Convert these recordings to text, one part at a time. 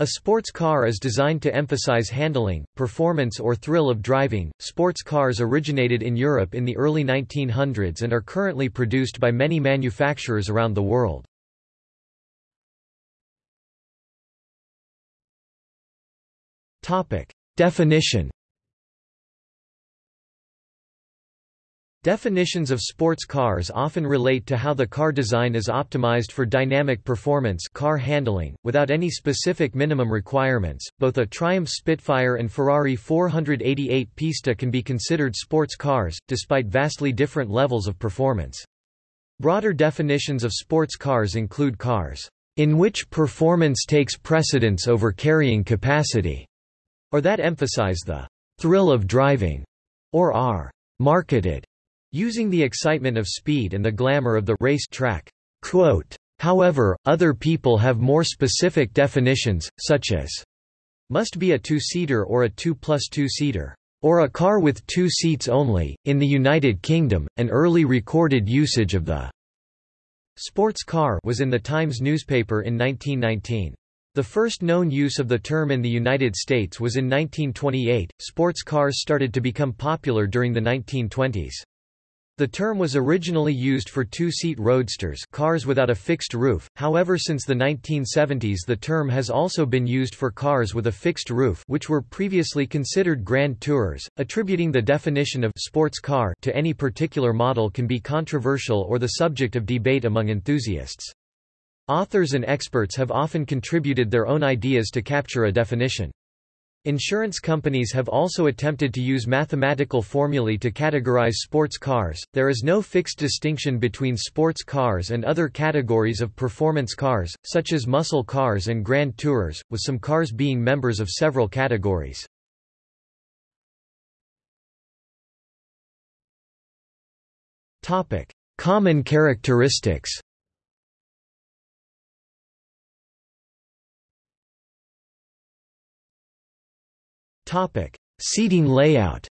A sports car is designed to emphasize handling, performance or thrill of driving. Sports cars originated in Europe in the early 1900s and are currently produced by many manufacturers around the world. Topic: Definition Definitions of sports cars often relate to how the car design is optimized for dynamic performance car handling, without any specific minimum requirements. Both a Triumph Spitfire and Ferrari 488 Pista can be considered sports cars, despite vastly different levels of performance. Broader definitions of sports cars include cars in which performance takes precedence over carrying capacity, or that emphasize the thrill of driving, or are marketed using the excitement of speed and the glamour of the race track. Quote, However, other people have more specific definitions, such as must be a two-seater or a 2 plus 2-seater, or a car with two seats only. In the United Kingdom, an early recorded usage of the sports car was in the Times newspaper in 1919. The first known use of the term in the United States was in 1928. Sports cars started to become popular during the 1920s. The term was originally used for two-seat roadsters cars without a fixed roof, however since the 1970s the term has also been used for cars with a fixed roof which were previously considered grand tourers. Attributing the definition of sports car to any particular model can be controversial or the subject of debate among enthusiasts. Authors and experts have often contributed their own ideas to capture a definition. Insurance companies have also attempted to use mathematical formulae to categorize sports cars. There is no fixed distinction between sports cars and other categories of performance cars, such as muscle cars and grand tourers, with some cars being members of several categories. Topic: Common characteristics. Topic: Seating layout.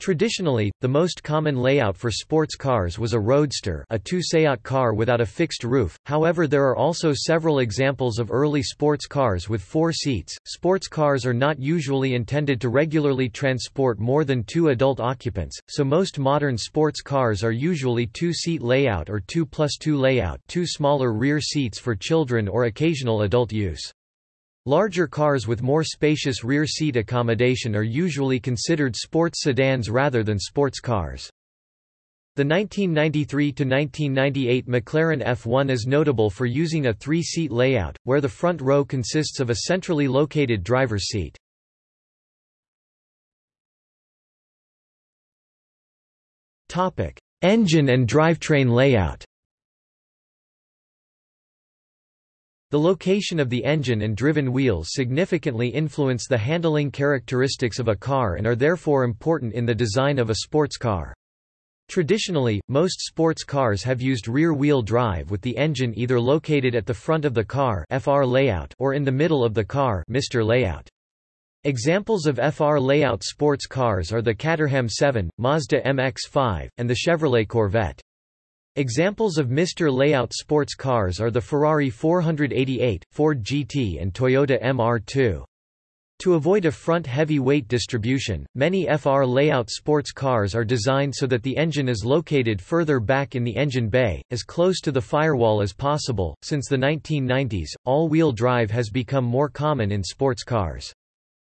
Traditionally, the most common layout for sports cars was a roadster a two-seat car without a fixed roof, however there are also several examples of early sports cars with four seats. Sports cars are not usually intended to regularly transport more than two adult occupants, so most modern sports cars are usually two-seat layout or 2 plus 2 layout two smaller rear seats for children or occasional adult use. Larger cars with more spacious rear seat accommodation are usually considered sports sedans rather than sports cars. The 1993–1998 McLaren F1 is notable for using a three-seat layout, where the front row consists of a centrally located driver's seat. Engine and drivetrain layout The location of the engine and driven wheels significantly influence the handling characteristics of a car and are therefore important in the design of a sports car. Traditionally, most sports cars have used rear-wheel drive with the engine either located at the front of the car FR layout or in the middle of the car Mr. layout. Examples of FR layout sports cars are the Caterham 7, Mazda MX-5, and the Chevrolet Corvette. Examples of Mr. Layout sports cars are the Ferrari 488, Ford GT and Toyota MR2. To avoid a front heavy weight distribution, many FR layout sports cars are designed so that the engine is located further back in the engine bay, as close to the firewall as possible. Since the 1990s, all wheel drive has become more common in sports cars.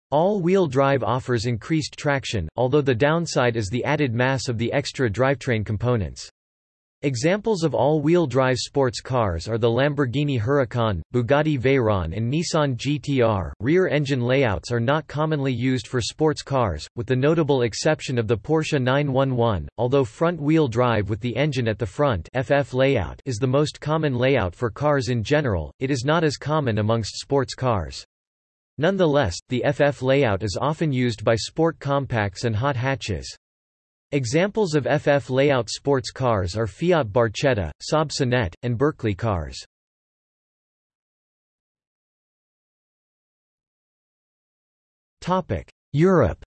All wheel drive offers increased traction, although the downside is the added mass of the extra drivetrain components. Examples of all-wheel drive sports cars are the Lamborghini Huracan, Bugatti Veyron and Nissan GT-R. Rear engine layouts are not commonly used for sports cars, with the notable exception of the Porsche 911, although front-wheel drive with the engine at the front FF layout is the most common layout for cars in general, it is not as common amongst sports cars. Nonetheless, the FF layout is often used by sport compacts and hot hatches. Examples of FF layout sports cars are Fiat Barchetta, Saab Sonett, and Berkeley cars. Europe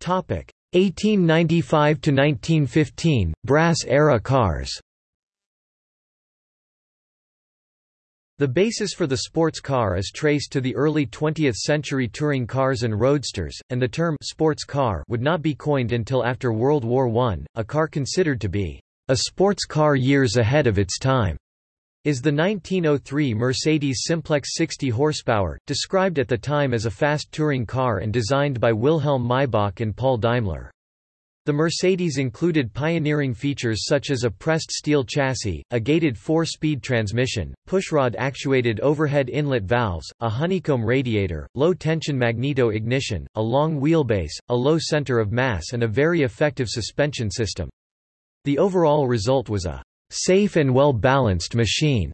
Topic: 1895 to 1915 brass-era cars The basis for the sports car is traced to the early 20th century touring cars and roadsters, and the term sports car would not be coined until after World War I. A car considered to be a sports car years ahead of its time is the 1903 Mercedes Simplex 60 horsepower, described at the time as a fast touring car and designed by Wilhelm Maybach and Paul Daimler. The Mercedes included pioneering features such as a pressed steel chassis, a gated four-speed transmission, pushrod-actuated overhead inlet valves, a honeycomb radiator, low-tension magneto ignition, a long wheelbase, a low center of mass and a very effective suspension system. The overall result was a safe and well-balanced machine,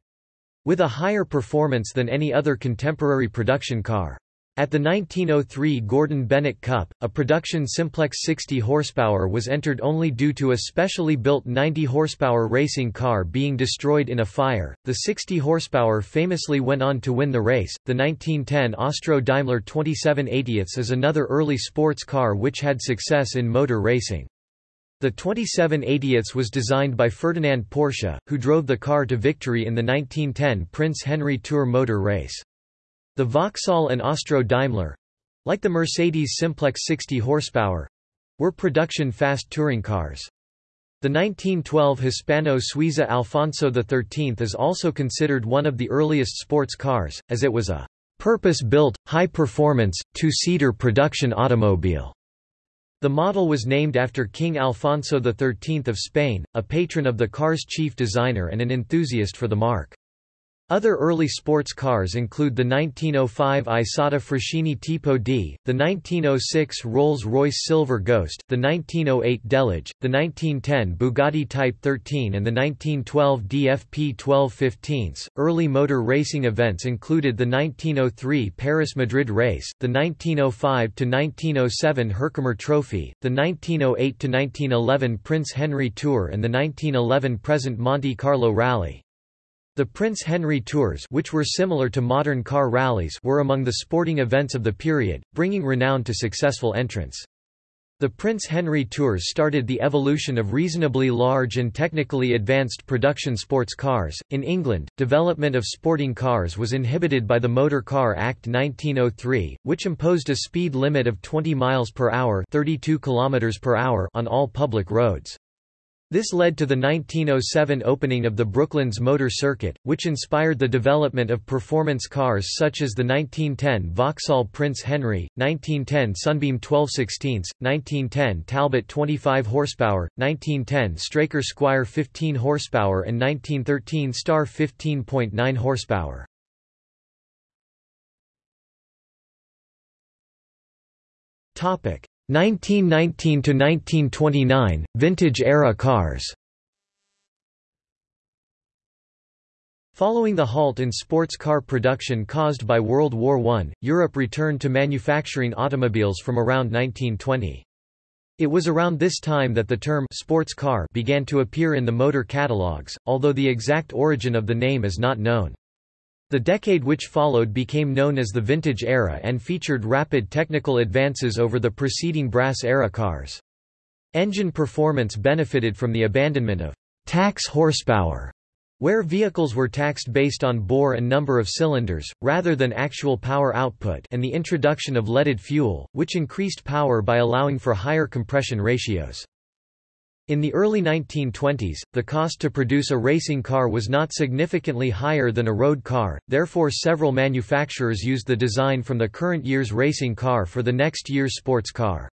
with a higher performance than any other contemporary production car. At the 1903 Gordon Bennett Cup, a production Simplex 60 horsepower was entered only due to a specially built 90 horsepower racing car being destroyed in a fire. The 60 horsepower famously went on to win the race. The 1910 Austro Daimler 2780 is another early sports car which had success in motor racing. The 2780 was designed by Ferdinand Porsche, who drove the car to victory in the 1910 Prince Henry Tour motor race. The Vauxhall and Austro Daimler like the Mercedes Simplex 60 horsepower were production fast touring cars. The 1912 Hispano-Suiza Alfonso XIII is also considered one of the earliest sports cars, as it was a purpose-built, high-performance, two-seater production automobile. The model was named after King Alfonso XIII of Spain, a patron of the car's chief designer and an enthusiast for the marque. Other early sports cars include the 1905 Isotta Fraschini Tipo D, the 1906 Rolls-Royce Silver Ghost, the 1908 Delage, the 1910 Bugatti Type 13 and the 1912 DFP 1215. Early motor racing events included the 1903 Paris-Madrid race, the 1905-1907 Herkomer Trophy, the 1908-1911 Prince Henry Tour and the 1911 present Monte Carlo Rally. The Prince Henry Tours which were similar to modern car rallies were among the sporting events of the period, bringing renown to successful entrants. The Prince Henry Tours started the evolution of reasonably large and technically advanced production sports cars. In England, development of sporting cars was inhibited by the Motor Car Act 1903, which imposed a speed limit of 20 miles per hour, 32 kilometers per hour on all public roads. This led to the 1907 opening of the Brooklands Motor Circuit, which inspired the development of performance cars such as the 1910 Vauxhall Prince Henry, 1910 Sunbeam 1216, 1910 Talbot 25 horsepower, 1910 Straker Squire 15 horsepower and 1913 Star 15.9 horsepower. Topic: 1919 to 1929 vintage era cars Following the halt in sports car production caused by World War I, Europe returned to manufacturing automobiles from around 1920. It was around this time that the term sports car began to appear in the motor catalogues, although the exact origin of the name is not known. The decade which followed became known as the Vintage Era and featured rapid technical advances over the preceding Brass-era cars. Engine performance benefited from the abandonment of tax horsepower, where vehicles were taxed based on bore and number of cylinders, rather than actual power output and the introduction of leaded fuel, which increased power by allowing for higher compression ratios. In the early 1920s, the cost to produce a racing car was not significantly higher than a road car, therefore several manufacturers used the design from the current year's racing car for the next year's sports car.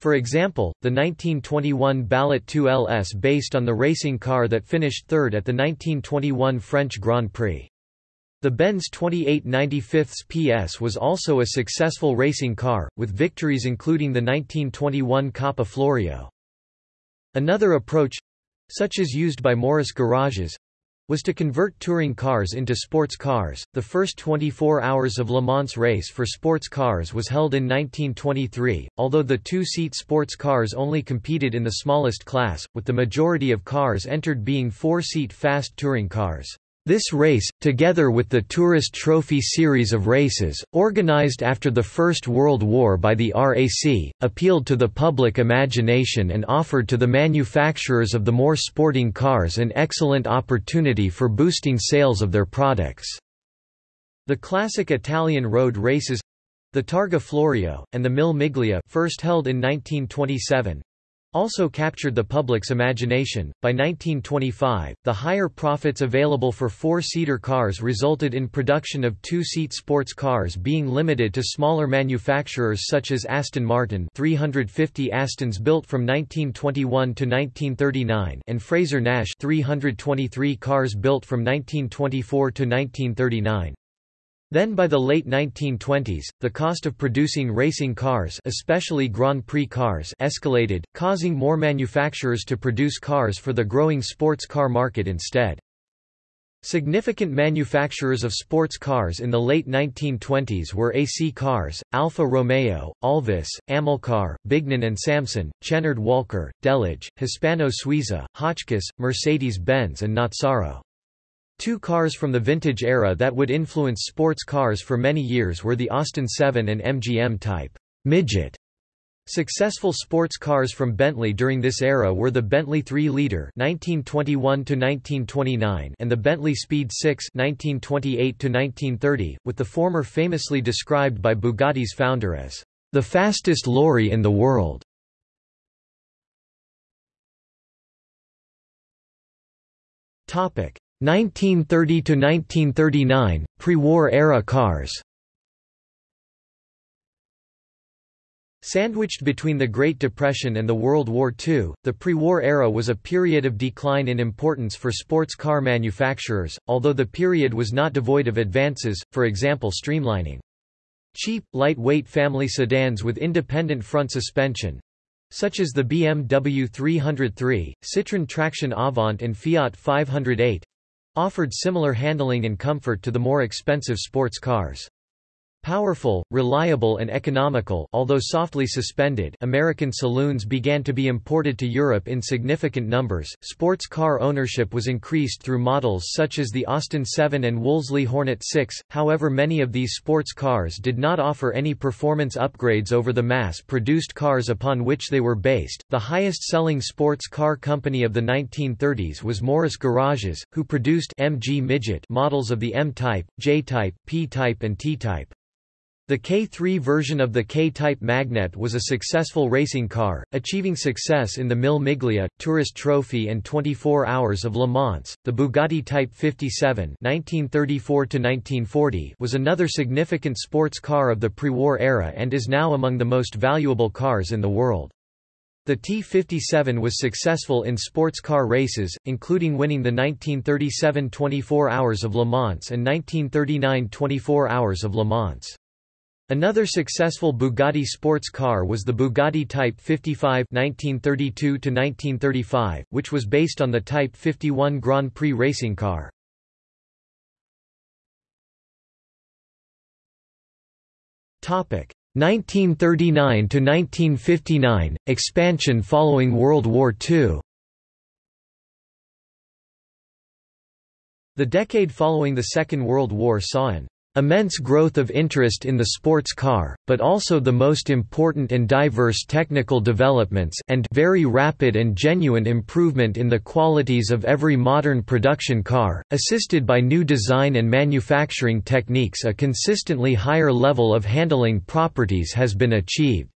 For example, the 1921 Ballot 2 LS based on the racing car that finished third at the 1921 French Grand Prix. The Benz 2895 PS was also a successful racing car, with victories including the 1921 Coppa Florio. Another approach—such as used by Morris garages, was to convert touring cars into sports cars. The first 24 hours of Le Mans race for sports cars was held in 1923, although the two-seat sports cars only competed in the smallest class, with the majority of cars entered being four-seat fast touring cars. This race, together with the Tourist Trophy series of races, organized after the First World War by the RAC, appealed to the public imagination and offered to the manufacturers of the more sporting cars an excellent opportunity for boosting sales of their products. The classic Italian road races—the Targa Florio, and the Mille Miglia first held in 1927, also captured the public's imagination. By 1925, the higher profits available for four-seater cars resulted in production of two-seat sports cars being limited to smaller manufacturers such as Aston Martin 350 Astons built from 1921 to 1939 and Frazer-Nash 323 cars built from 1924 to 1939. Then by the late 1920s, the cost of producing racing cars especially Grand Prix cars escalated, causing more manufacturers to produce cars for the growing sports car market instead. Significant manufacturers of sports cars in the late 1920s were AC Cars, Alfa Romeo, Alvis, Amilcar, Bignan and Salmson, Chenard Walker, Delage, Hispano Suiza, Hotchkiss, Mercedes-Benz and Nazzaro. Two cars from the vintage era that would influence sports cars for many years were the Austin 7 and MG M type midget. Successful sports cars from Bentley during this era were the Bentley 3-liter (1921–1929) and the Bentley Speed 6 (1928–1930), with the former famously described by Bugatti's founder as the fastest lorry in the world. Topic: 1930 to 1939 pre-war era cars Sandwiched between the Great Depression and the World War II, the pre-war era was a period of decline in importance for sports car manufacturers, although the period was not devoid of advances, for example streamlining. Cheap, lightweight family sedans with independent front suspension, such as the BMW 303, Citroën Traction Avant and Fiat 508, offered similar handling and comfort to the more expensive sports cars. Powerful, reliable and economical although softly suspended American saloons began to be imported to Europe in significant numbers. Sports car ownership was increased through models such as the Austin 7 and Wolseley Hornet 6, however many of these sports cars did not offer any performance upgrades over the mass-produced cars upon which they were based. The highest-selling sports car company of the 1930s was Morris Garages, who produced MG Midget models of the M-Type, J-Type, P-Type and T-Type. The K3 version of the K-Type Magnette was a successful racing car, achieving success in the Mille Miglia, Tourist Trophy and 24 Hours of Le Mans. The Bugatti Type 57 (1934–1940) was another significant sports car of the pre-war era and is now among the most valuable cars in the world. The T57 was successful in sports car races, including winning the 1937 24 Hours of Le Mans and 1939 24 Hours of Le Mans. Another successful Bugatti sports car was the Bugatti Type 55 1932 which was based on the Type 51 Grand Prix racing car. Topic 1939 to 1959 expansion following World War II. The decade following the Second World War saw an Immense growth of interest in the sports car, but also the most important and diverse technical developments and very rapid and genuine improvement in the qualities of every modern production car, assisted by new design and manufacturing techniques a consistently higher level of handling properties has been achieved.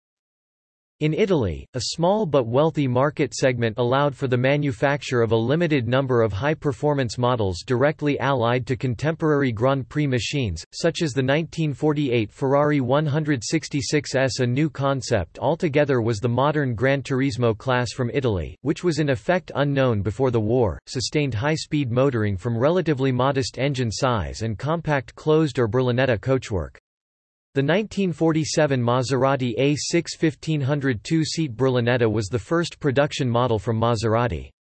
In Italy, a small but wealthy market segment allowed for the manufacture of a limited number of high-performance models directly allied to contemporary Grand Prix machines, such as the 1948 Ferrari 166S. A new concept altogether was the modern Gran Turismo class from Italy, which was in effect unknown before the war, sustained high-speed motoring from relatively modest engine size and compact closed or Berlinetta coachwork. The 1947 Maserati A6 1500 two-seat Berlinetta was the first production model from Maserati.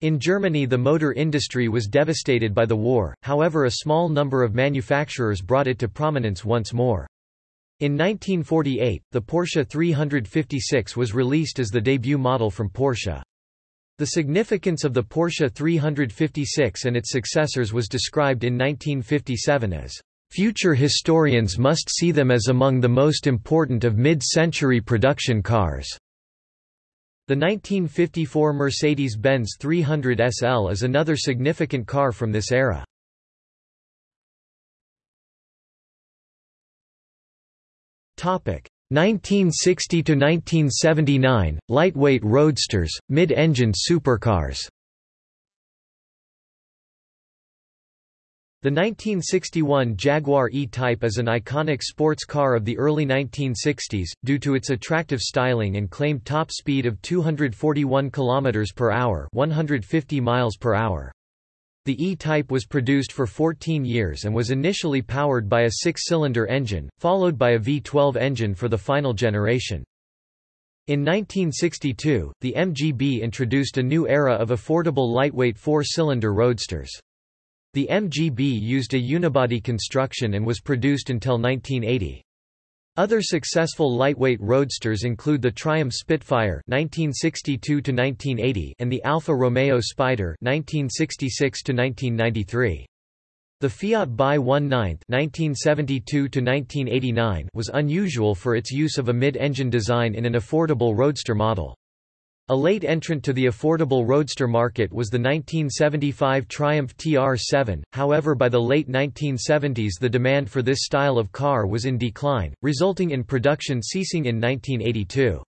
In Germany the motor industry was devastated by the war, however a small number of manufacturers brought it to prominence once more. In 1948, the Porsche 356 was released as the debut model from Porsche. The significance of the Porsche 356 and its successors was described in 1957 as, "...future historians must see them as among the most important of mid-century production cars." The 1954 Mercedes-Benz 300 SL is another significant car from this era. Topic 1960 to 1979 lightweight roadsters, mid-engined supercars. The 1961 Jaguar E-Type is an iconic sports car of the early 1960s, due to its attractive styling and claimed top speed of 241 km per hour 150 miles per hour. The E-Type was produced for 14 years and was initially powered by a six-cylinder engine, followed by a V12 engine for the final generation. In 1962, the MGB introduced a new era of affordable lightweight four-cylinder roadsters. The MGB used a unibody construction and was produced until 1980. Other successful lightweight roadsters include the Triumph Spitfire (1962–1980) and the Alfa Romeo Spider (1966–1993). The Fiat Bi 1/9 (1972–1989) was unusual for its use of a mid-engine design in an affordable roadster model. A late entrant to the affordable roadster market was the 1975 Triumph TR7, however by the late 1970s the demand for this style of car was in decline, resulting in production ceasing in 1982.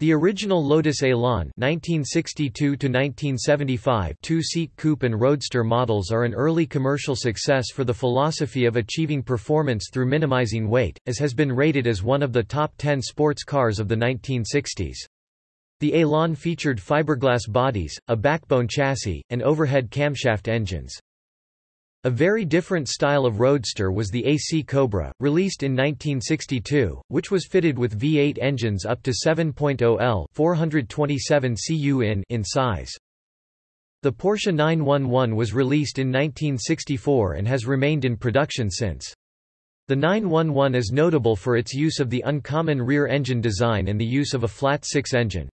The original Lotus Elan (1962–1975) two-seat coupe and roadster models are an early commercial success for the philosophy of achieving performance through minimizing weight, as has been rated as one of the top 10 sports cars of the 1960s. The Elan featured fiberglass bodies, a backbone chassis, and overhead camshaft engines. A very different style of roadster was the AC Cobra, released in 1962, which was fitted with V8 engines up to 7.0 L 427 cu in, in size. The Porsche 911 was released in 1964 and has remained in production since. The 911 is notable for its use of the uncommon rear engine design and the use of a flat six engine.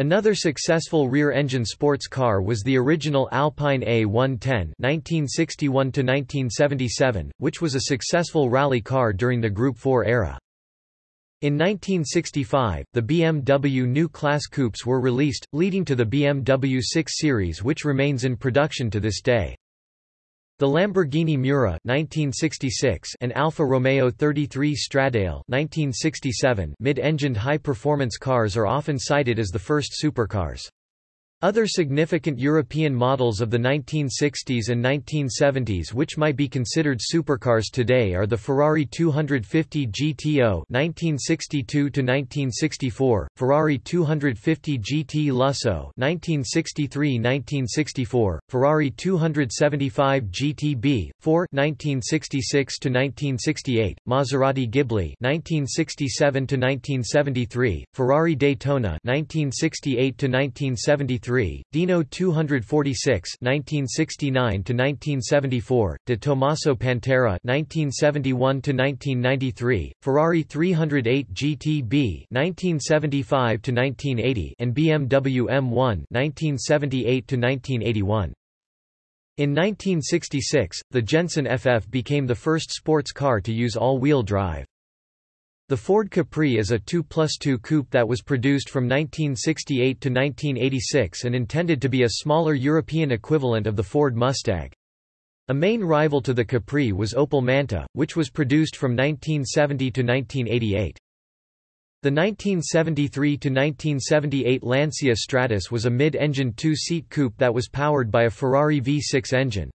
Another successful rear-engine sports car was the original Alpine A110 1961 which was a successful rally car during the Group 4 era. In 1965, the BMW New Class Coupes were released, leading to the BMW 6 Series which remains in production to this day. The Lamborghini Miura 1966 and Alfa Romeo 33 Stradale 1967 mid-engined high-performance cars are often cited as the first supercars. Other significant European models of the 1960s and 1970s which might be considered supercars today are the Ferrari 250 GTO (1962–1964), Ferrari 250 GT Lusso (1963–1964), Ferrari 275 GTB 4 (1966–1968), Maserati Ghibli (1967–1973), Ferrari Daytona (1968–1973). Dino 246 (1969–1974), De Tomaso Pantera (1971–1993), Ferrari 308 GTB (1975–1980), and BMW M1 (1978–1981). In 1966, the Jensen FF became the first sports car to use all-wheel drive. The Ford Capri is a 2 plus 2 coupe that was produced from 1968 to 1986 and intended to be a smaller European equivalent of the Ford Mustang. A main rival to the Capri was Opel Manta, which was produced from 1970 to 1988. The 1973–1978 Lancia Stratos was a mid-engine two-seat coupe that was powered by a Ferrari V6 engine.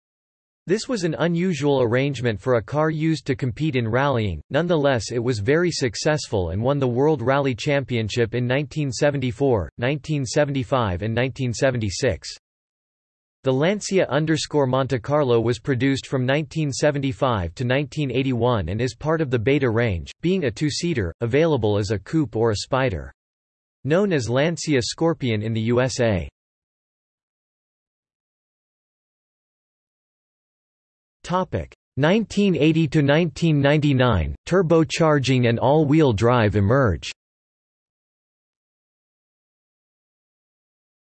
This was an unusual arrangement for a car used to compete in rallying, nonetheless it was very successful and won the World Rally Championship in 1974, 1975 and 1976. The Lancia Monte Carlo was produced from 1975 to 1981 and is part of the Beta range, being a two-seater, available as a coupe or a spider. Known as Lancia Scorpion in the USA. Topic. 1980 to 1999 turbocharging and all-wheel drive emerge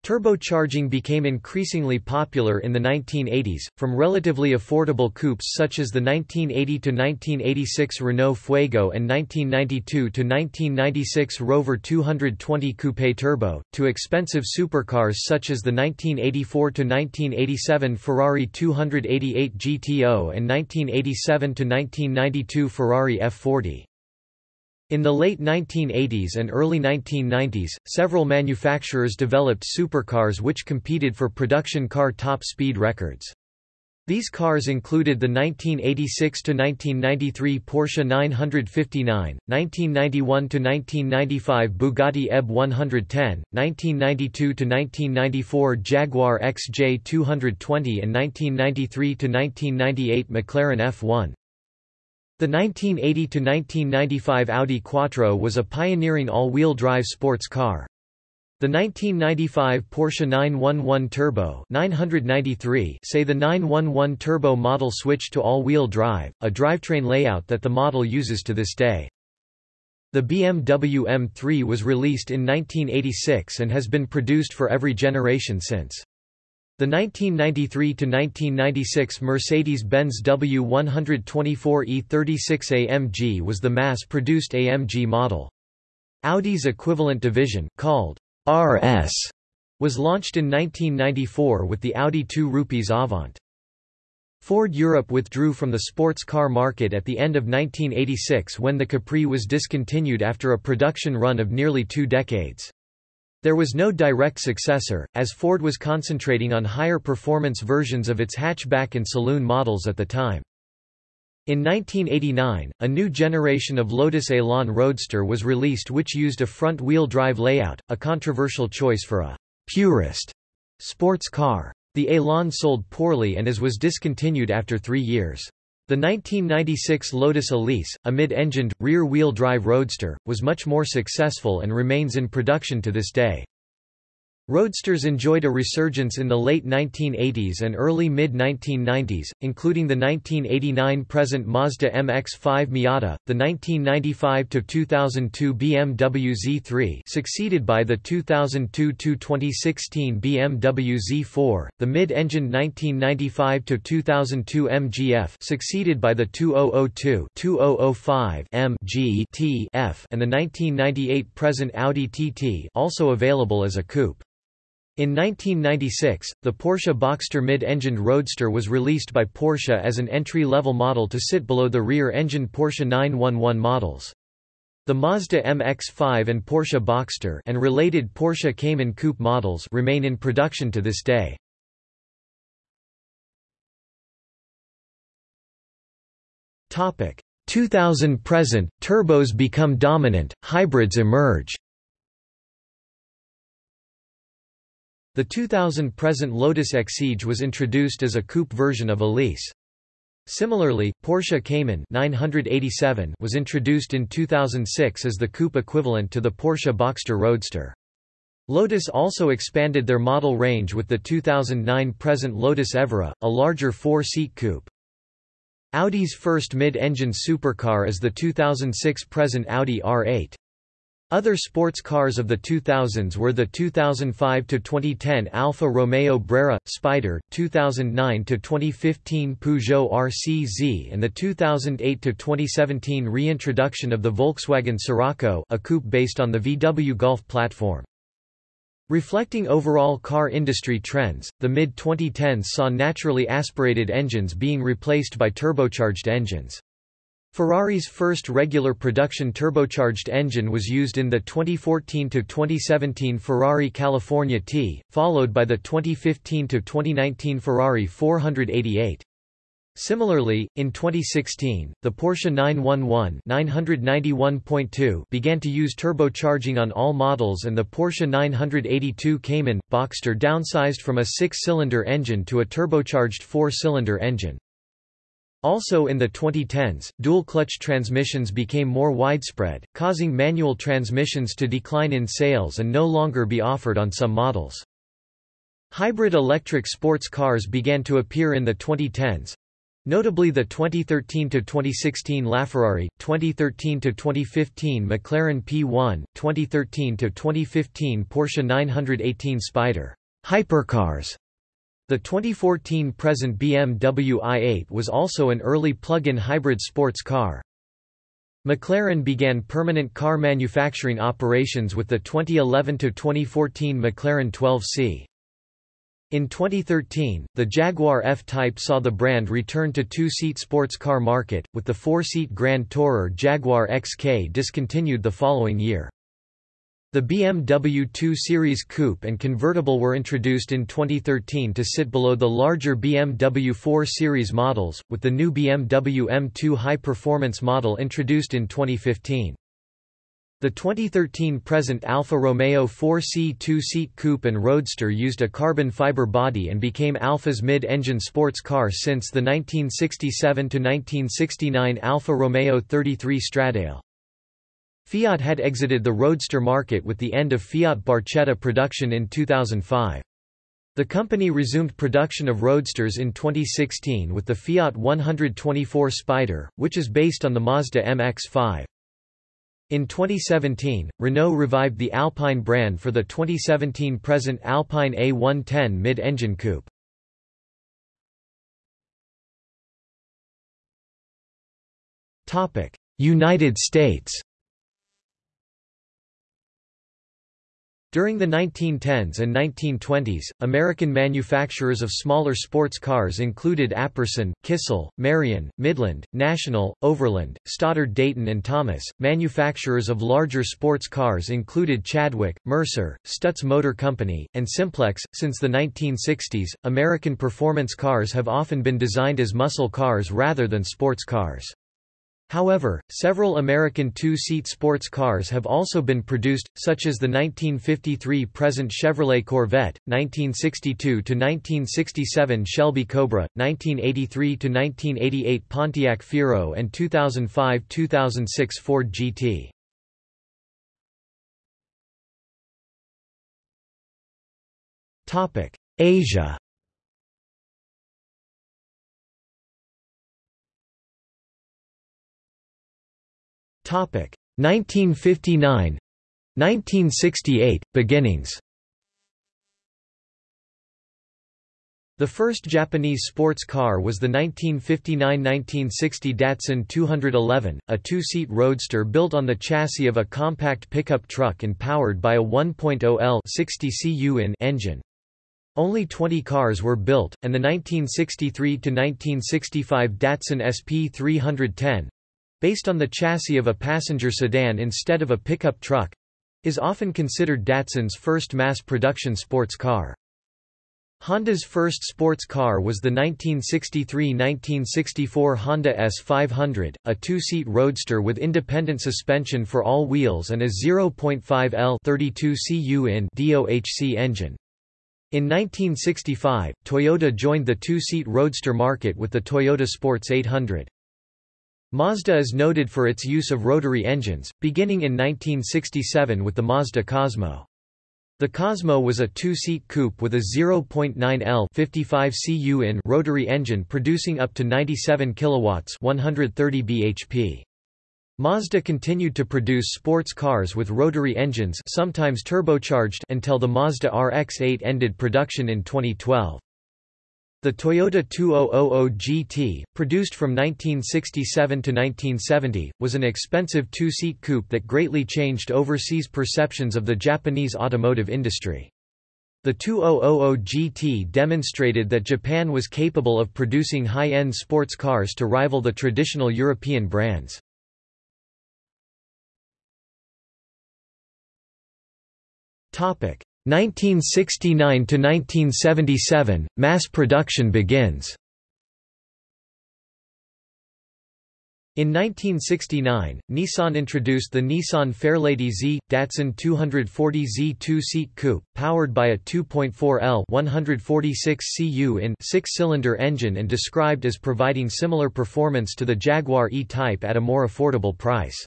Turbocharging became increasingly popular in the 1980s, from relatively affordable coupes such as the 1980–1986 Renault Fuego and 1992–1996 Rover 220 Coupe Turbo, to expensive supercars such as the 1984–1987 Ferrari 288 GTO and 1987–1992 Ferrari F40. In the late 1980s and early 1990s, several manufacturers developed supercars which competed for production car top speed records. These cars included the 1986–1993 Porsche 959, 1991–1995 Bugatti EB 110, 1992–1994 Jaguar XJ 220 and 1993–1998 McLaren F1. The 1980–1995 Audi Quattro was a pioneering all-wheel drive sports car. The 1995 Porsche 911 Turbo 993 say the 911 Turbo model switched to all-wheel drive, a drivetrain layout that the model uses to this day. The BMW M3 was released in 1986 and has been produced for every generation since. The 1993–1996 Mercedes-Benz W124E36 AMG was the mass-produced AMG model. Audi's equivalent division, called RS, was launched in 1994 with the Audi 2 Rupees Avant. Ford Europe withdrew from the sports car market at the end of 1986 when the Capri was discontinued after a production run of nearly two decades. There was no direct successor, as Ford was concentrating on higher performance versions of its hatchback and saloon models at the time. In 1989, a new generation of Lotus Elan Roadster was released which used a front-wheel drive layout, a controversial choice for a «purist» sports car. The Elan sold poorly and as was discontinued after three years. The 1996 Lotus Elise, a mid-engined, rear-wheel drive roadster, was much more successful and remains in production to this day. Roadsters enjoyed a resurgence in the late 1980s and early mid-1990s, including the 1989 present Mazda MX-5 Miata, the 1995–2002 BMW Z3 succeeded by the 2002–2016 BMW Z4, the mid-engined 1995–2002 MGF succeeded by the 2002–2005 MG-T and the 1998 present Audi TT also available as a coupe. In 1996, the Porsche Boxster mid-engined Roadster was released by Porsche as an entry-level model to sit below the rear-engined Porsche 911 models. The Mazda MX-5 and Porsche Boxster and related Porsche Cayman coupe models remain in production to this day. Topic 2000 present, turbos become dominant, hybrids emerge. The 2000 present Lotus Exige was introduced as a coupe version of Elise. Similarly, Porsche Cayman 987 was introduced in 2006 as the coupe equivalent to the Porsche Boxster Roadster. Lotus also expanded their model range with the 2009 present Lotus Evora, a larger four-seat coupe. Audi's first mid-engine supercar is the 2006 present Audi R8. Other sports cars of the 2000s were the 2005–2010 Alfa Romeo Brera, Spider, 2009–2015 Peugeot RCZ and the 2008–2017 reintroduction of the Volkswagen Scirocco a coupe based on the VW Golf platform. Reflecting overall car industry trends, the mid-2010s saw naturally aspirated engines being replaced by turbocharged engines. Ferrari's first regular production turbocharged engine was used in the 2014–2017 Ferrari California T, followed by the 2015–2019 Ferrari 488. Similarly, in 2016, the Porsche 911 991.2 began to use turbocharging on all models and the Porsche 982 Cayman, Boxster downsized from a six-cylinder engine to a turbocharged four-cylinder engine. Also in the 2010s, dual-clutch transmissions became more widespread, causing manual transmissions to decline in sales and no longer be offered on some models. Hybrid electric sports cars began to appear in the 2010s. Notably the 2013–2016 LaFerrari, 2013–2015 McLaren P1, 2013–2015 Porsche 918 Spyder hypercars. The 2014 present BMW i8 was also an early plug-in hybrid sports car. McLaren began permanent car manufacturing operations with the 2011–2014 McLaren 12C. In 2013, the Jaguar F-Type saw the brand return to two-seat sports car market, with the four-seat Grand Tourer Jaguar XK discontinued the following year. The BMW 2 Series Coupe and convertible were introduced in 2013 to sit below the larger BMW 4 Series models, with the new BMW M2 high-performance model introduced in 2015. The 2013 present Alfa Romeo 4C two-seat coupe and roadster used a carbon fiber body and became Alfa's mid-engine sports car since the 1967–1969 Alfa Romeo 33 Stradale. Fiat had exited the roadster market with the end of Fiat Barchetta production in 2005. The company resumed production of roadsters in 2016 with the Fiat 124 Spider, which is based on the Mazda MX-5. In 2017, Renault revived the Alpine brand for the 2017 present Alpine A110 mid-engine coupe. United States During the 1910s and 1920s, American manufacturers of smaller sports cars included Apperson, Kissel, Marion, Midland, National, Overland, Stoddard Dayton and Thomas. Manufacturers of larger sports cars included Chadwick, Mercer, Stutz Motor Company, and Simplex. Since the 1960s, American performance cars have often been designed as muscle cars rather than sports cars. However, several American two-seat sports cars have also been produced, such as the 1953 present Chevrolet Corvette, 1962–1967 Shelby Cobra, 1983–1988 Pontiac Fiero and 2005–2006 Ford GT. Asia Topic 1959 1968 beginnings The first Japanese sports car was the 1959–1960 Datsun 211, a two-seat roadster built on the chassis of a compact pickup truck and powered by a 1.0 L 60 cu in engine. Only 20 cars were built, and the 1963–1965 Datsun SP 310, based on the chassis of a passenger sedan instead of a pickup truck, is often considered Datsun's first mass-production sports car. Honda's first sports car was the 1963–1964 Honda S500, a two-seat roadster with independent suspension for all wheels and a 0.5 L 32 cu in DOHC engine. In 1965, Toyota joined the two-seat roadster market with the Toyota Sports 800. Mazda is noted for its use of rotary engines, beginning in 1967 with the Mazda Cosmo. The Cosmo was a two-seat coupe with a 0.9 L 55 cu in rotary engine producing up to 97 kilowatts 130 bhp. Mazda continued to produce sports cars with rotary engines sometimes turbocharged until the Mazda RX-8 ended production in 2012. The Toyota 2000 GT, produced from 1967 to 1970, was an expensive two-seat coupe that greatly changed overseas perceptions of the Japanese automotive industry. The 2000 GT demonstrated that Japan was capable of producing high-end sports cars to rival the traditional European brands. Topic: 1969 to 1977 mass production begins In 1969, Nissan introduced the Nissan Fairlady Z, Datsun 240Z two-seat coupe, powered by a 2.4 L 146 cu in six-cylinder engine and described as providing similar performance to the Jaguar E-Type at a more affordable price.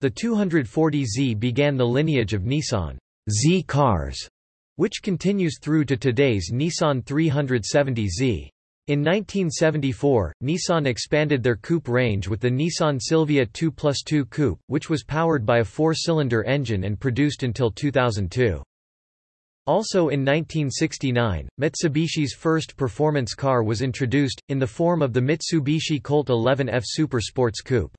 The 240Z began the lineage of Nissan Z cars, which continues through to today's Nissan 370Z. In 1974, Nissan expanded their coupe range with the Nissan Silvia 2 Plus 2 Coupe, which was powered by a four-cylinder engine and produced until 2002. Also in 1969, Mitsubishi's first performance car was introduced, in the form of the Mitsubishi Colt 11F Super Sports Coupe.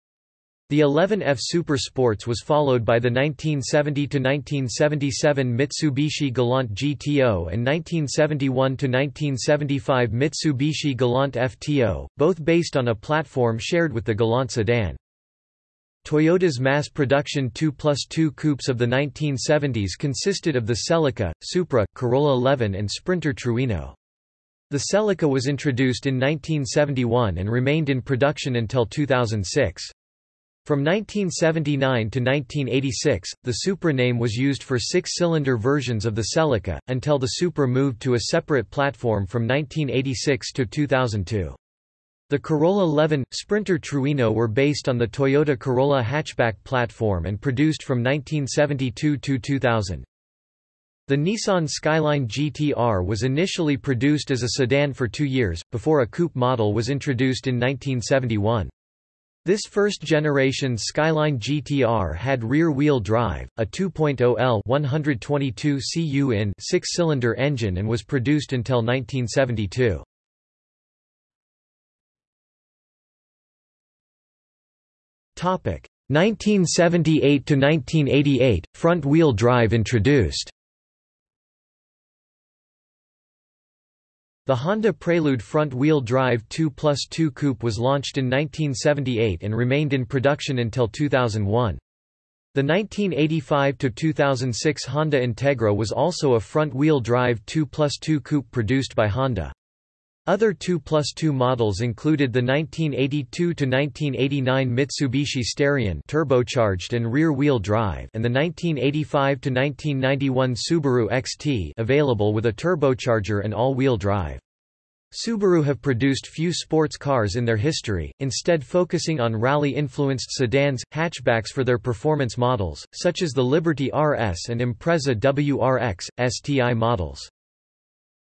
The 11F Super Sports was followed by the 1970–1977 Mitsubishi Galant GTO and 1971–1975 Mitsubishi Galant FTO, both based on a platform shared with the Galant sedan. Toyota's mass production 2 plus 2 coupes of the 1970s consisted of the Celica, Supra, Corolla Levin and Sprinter Trueno. The Celica was introduced in 1971 and remained in production until 2006. From 1979 to 1986, the Supra name was used for six-cylinder versions of the Celica, until the Supra moved to a separate platform from 1986 to 2002. The Corolla Levin, Sprinter Trueno were based on the Toyota Corolla hatchback platform and produced from 1972 to 2000. The Nissan Skyline GTR was initially produced as a sedan for two years, before a coupe model was introduced in 1971. This first-generation Skyline GTR had rear-wheel drive, a 2.0L 122 cu in six-cylinder engine and was produced until 1972. Topic 1978 to 1988 front-wheel drive introduced. The Honda Prelude front-wheel drive 2 plus 2 coupe was launched in 1978 and remained in production until 2001. The 1985–2006 Honda Integra was also a front-wheel drive 2 plus 2 coupe produced by Honda. Other 2 plus 2 models included the 1982–1989 Mitsubishi Starion turbocharged and rear-wheel drive and the 1985–1991 Subaru XT available with a turbocharger and all-wheel drive. Subaru have produced few sports cars in their history, instead focusing on rally-influenced sedans, hatchbacks for their performance models, such as the Liberty RS and Impreza WRX, STI models.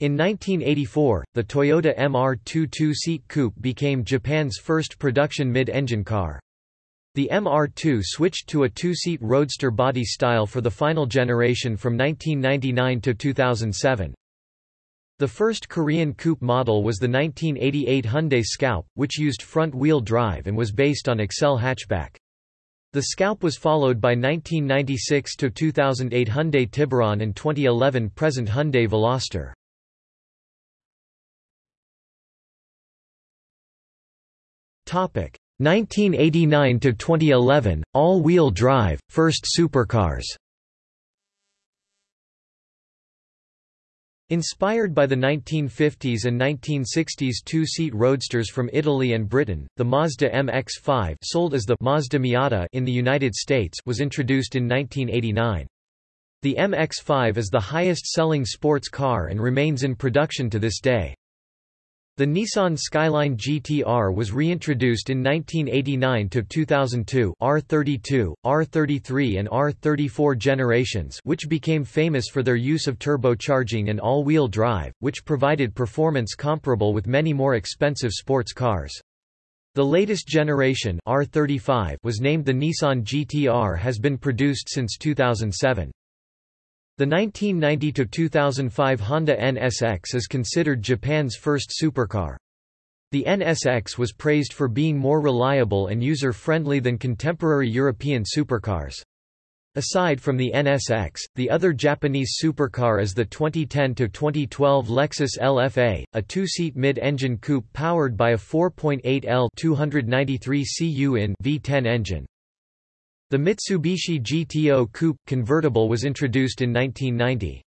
In 1984, the Toyota MR2 two-seat coupe became Japan's first production mid-engine car. The MR2 switched to a two-seat roadster body style for the final generation from 1999 to 2007. The first Korean coupe model was the 1988 Hyundai Scoupe, which used front-wheel drive and was based on Excel hatchback. The Scoupe was followed by 1996 to 2008 Hyundai Tiburon and 2011 present Hyundai Veloster. 1989 to 2011 all-wheel drive first supercars Inspired by the 1950s and 1960s two-seat roadsters from Italy and Britain, the Mazda MX-5 sold as the Mazda Miata in the United States was introduced in 1989. The MX-5 is the highest-selling sports car and remains in production to this day. The Nissan Skyline GTR was reintroduced in 1989 to 2002 R32, R33 and R34 generations which became famous for their use of turbocharging and all-wheel drive, which provided performance comparable with many more expensive sports cars. The latest generation R35 was named the Nissan GTR has been produced since 2007. The 1990–2005 Honda NSX is considered Japan's first supercar. The NSX was praised for being more reliable and user-friendly than contemporary European supercars. Aside from the NSX, the other Japanese supercar is the 2010–2012 Lexus LFA, a two-seat mid-engine coupe powered by a 4.8 L 293 cu in V10 engine. The Mitsubishi GTO Coupe convertible was introduced in 1990.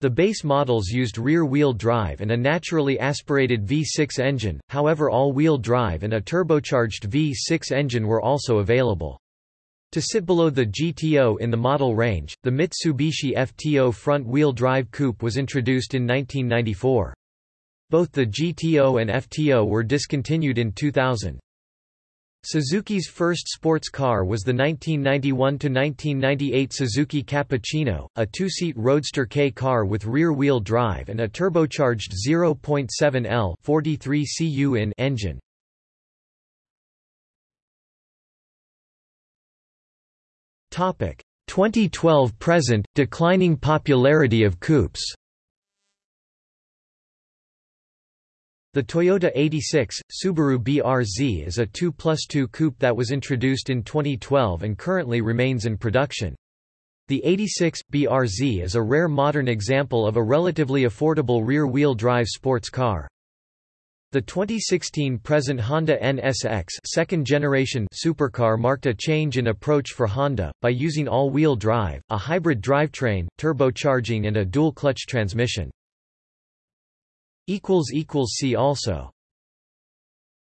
The base models used rear-wheel drive and a naturally aspirated V6 engine, however all-wheel drive and a turbocharged V6 engine were also available. To sit below the GTO in the model range, the Mitsubishi FTO front-wheel drive coupe was introduced in 1994. Both the GTO and FTO were discontinued in 2000. Suzuki's first sports car was the 1991–1998 Suzuki Cappuccino, a two-seat Roadster K car with rear-wheel drive and a turbocharged 0.7 L 43 cu in engine. Topic 2012 present declining popularity of coupes. The Toyota 86, Subaru BRZ is a 2 plus 2 coupe that was introduced in 2012 and currently remains in production. The 86, BRZ is a rare modern example of a relatively affordable rear-wheel drive sports car. The 2016 present Honda NSX second generation supercar marked a change in approach for Honda, by using all-wheel drive, a hybrid drivetrain, turbocharging and a dual-clutch transmission. See also